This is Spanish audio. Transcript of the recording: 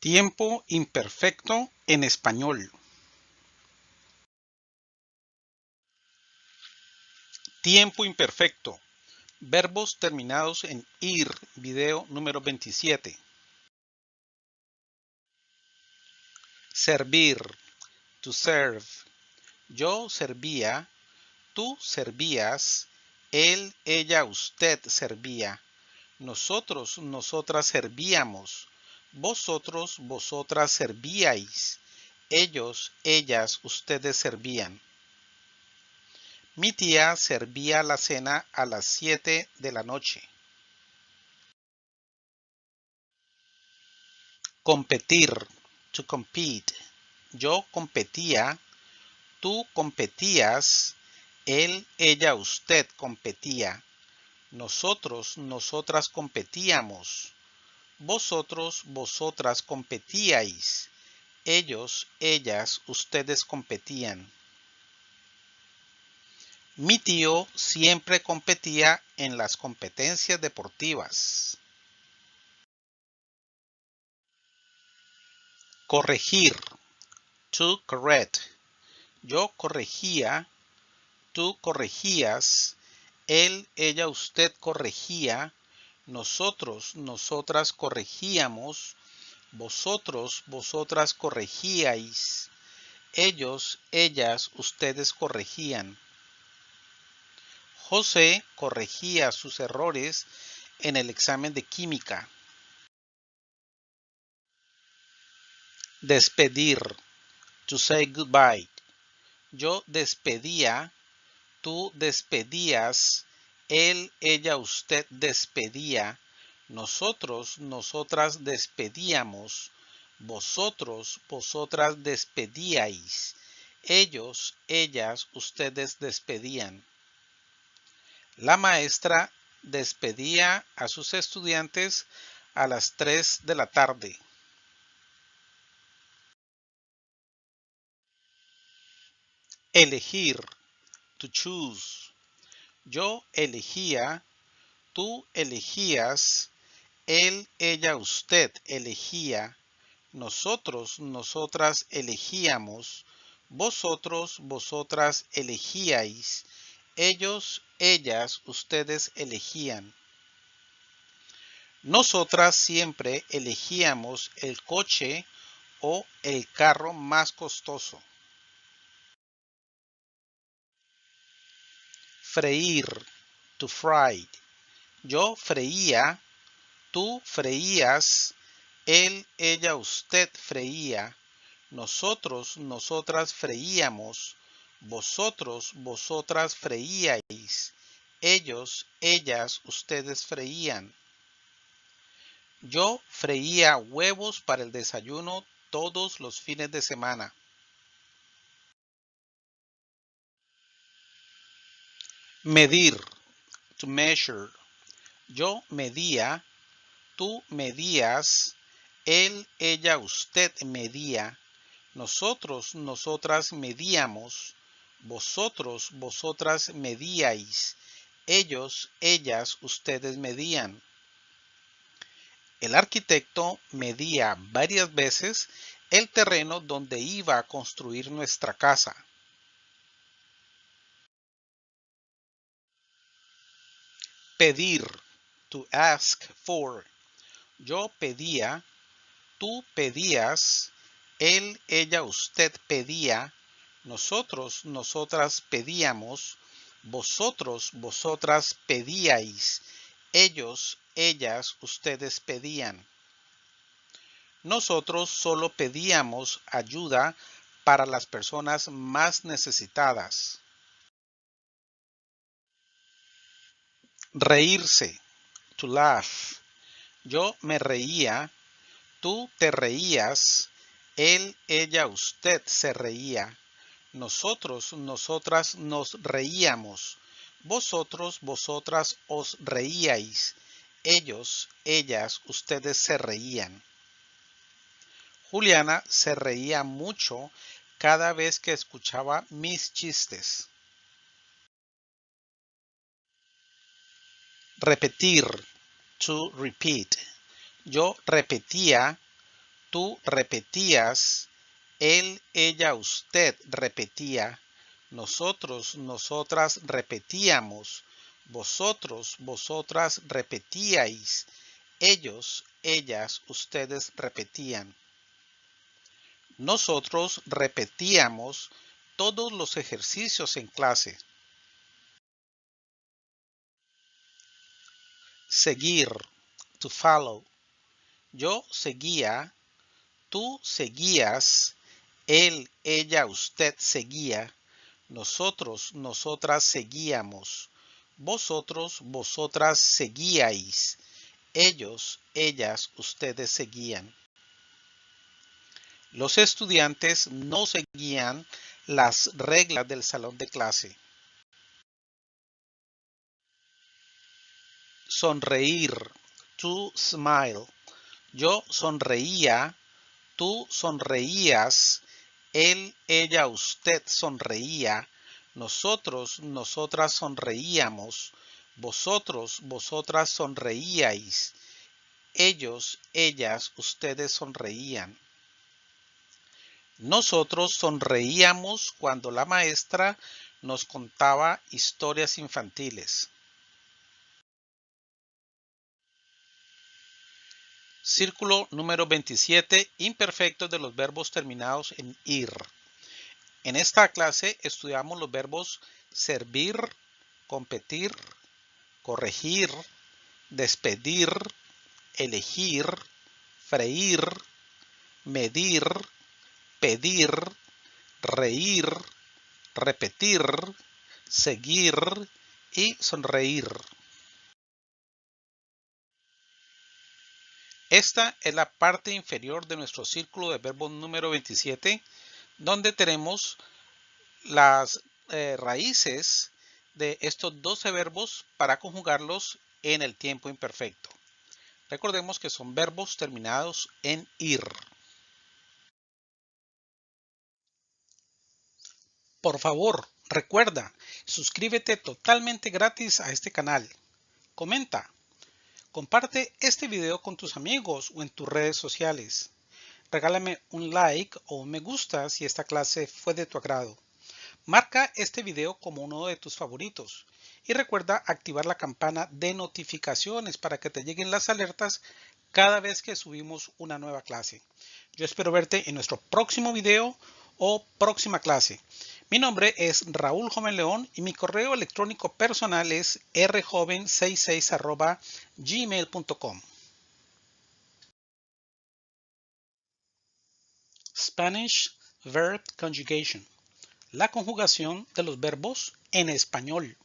Tiempo imperfecto en español. Tiempo imperfecto. Verbos terminados en ir. Video número 27. Servir. To serve. Yo servía. Tú servías. Él, ella, usted servía. Nosotros, nosotras servíamos vosotros, vosotras servíais. Ellos, ellas, ustedes servían. Mi tía servía la cena a las 7 de la noche. Competir. To compete. Yo competía. Tú competías. Él, ella, usted competía. Nosotros, nosotras competíamos vosotros, vosotras competíais. Ellos, ellas, ustedes competían. Mi tío siempre competía en las competencias deportivas. Corregir. To correct. Yo corregía. Tú corregías. Él, ella, usted corregía nosotros, nosotras corregíamos, vosotros, vosotras corregíais, ellos, ellas, ustedes corregían. José corregía sus errores en el examen de química. Despedir. To say goodbye. Yo despedía, tú despedías, él, ella, usted despedía. Nosotros, nosotras despedíamos. Vosotros, vosotras despedíais. Ellos, ellas, ustedes despedían. La maestra despedía a sus estudiantes a las 3 de la tarde. Elegir, to choose. Yo elegía, tú elegías, él, ella, usted elegía, nosotros, nosotras elegíamos, vosotros, vosotras elegíais, ellos, ellas, ustedes elegían. Nosotras siempre elegíamos el coche o el carro más costoso. Freír, to fry. Yo freía, tú freías, él, ella, usted freía, nosotros, nosotras freíamos, vosotros, vosotras freíais, ellos, ellas, ustedes freían. Yo freía huevos para el desayuno todos los fines de semana. Medir, to measure. Yo medía, tú medías, él, ella, usted medía, nosotros, nosotras medíamos, vosotros, vosotras medíais, ellos, ellas, ustedes medían. El arquitecto medía varias veces el terreno donde iba a construir nuestra casa. Pedir, to ask for. Yo pedía, tú pedías, él, ella, usted pedía, nosotros, nosotras pedíamos, vosotros, vosotras pedíais, ellos, ellas, ustedes pedían. Nosotros solo pedíamos ayuda para las personas más necesitadas. Reírse. To laugh. Yo me reía. Tú te reías. Él, ella, usted se reía. Nosotros, nosotras nos reíamos. Vosotros, vosotras os reíais. Ellos, ellas, ustedes se reían. Juliana se reía mucho cada vez que escuchaba mis chistes. Repetir. To repeat. Yo repetía. tú repetías, él, ella, usted repetía, nosotros, nosotras repetíamos, vosotros, vosotras repetíais, ellos, ellas, ustedes repetían. Nosotros repetíamos todos los ejercicios en clase. Seguir, to follow. Yo seguía, tú seguías, él, ella, usted seguía, nosotros, nosotras seguíamos, vosotros, vosotras seguíais, ellos, ellas, ustedes seguían. Los estudiantes no seguían las reglas del salón de clase. Sonreír. To smile. Yo sonreía. Tú sonreías. Él, ella, usted sonreía. Nosotros, nosotras sonreíamos. Vosotros, vosotras sonreíais. Ellos, ellas, ustedes sonreían. Nosotros sonreíamos cuando la maestra nos contaba historias infantiles. Círculo número 27, imperfectos de los verbos terminados en ir. En esta clase estudiamos los verbos servir, competir, corregir, despedir, elegir, freír, medir, pedir, reír, repetir, seguir y sonreír. Esta es la parte inferior de nuestro círculo de verbos número 27, donde tenemos las eh, raíces de estos 12 verbos para conjugarlos en el tiempo imperfecto. Recordemos que son verbos terminados en ir. Por favor, recuerda, suscríbete totalmente gratis a este canal. Comenta. Comparte este video con tus amigos o en tus redes sociales. Regálame un like o un me gusta si esta clase fue de tu agrado. Marca este video como uno de tus favoritos. Y recuerda activar la campana de notificaciones para que te lleguen las alertas cada vez que subimos una nueva clase. Yo espero verte en nuestro próximo video o próxima clase. Mi nombre es Raúl Joven León y mi correo electrónico personal es rjoven66 gmail.com. Spanish Verb Conjugation. La conjugación de los verbos en español.